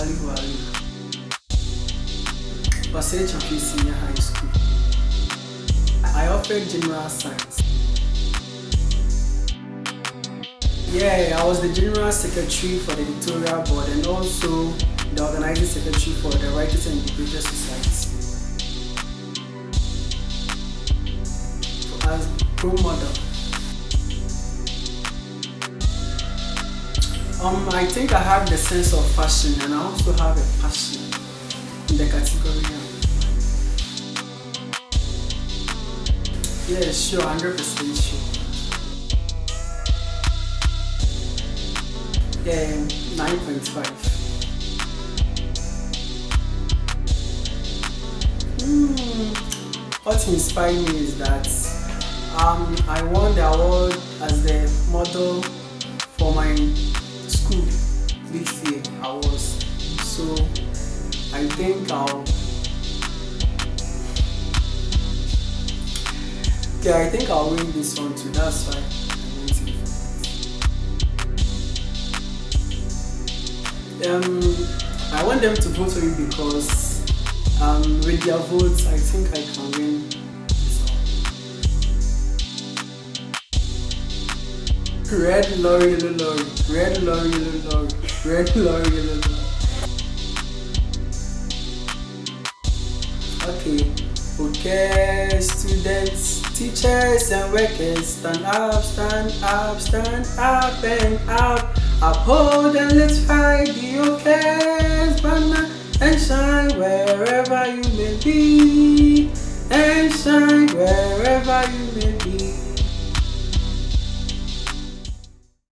Wali Wali. Pasechi Senior High School. I offered general science. Yeah, I was the general secretary for the editorial board and also the organizing secretary for the Writers and Debaters Society. As pro model. Um, I think I have the sense of fashion and I also have a passion in the category. Yeah, sure, 100% sure. Yeah, 9.5. Mm, what inspired me is that um, I won the award as think I'll yeah I think I'll win this one too. That's I'm. Um, I want them to vote for me because um, with their votes I think I can win. Red lorry, yellow lorry, red lorry, yellow lorry, red lorry, yellow lorry. Okay, okay, students, teachers, and workers, stand up, stand up, stand up and up. Uphold and let's fight the OK's banner and shine wherever you may be, and shine wherever you may be.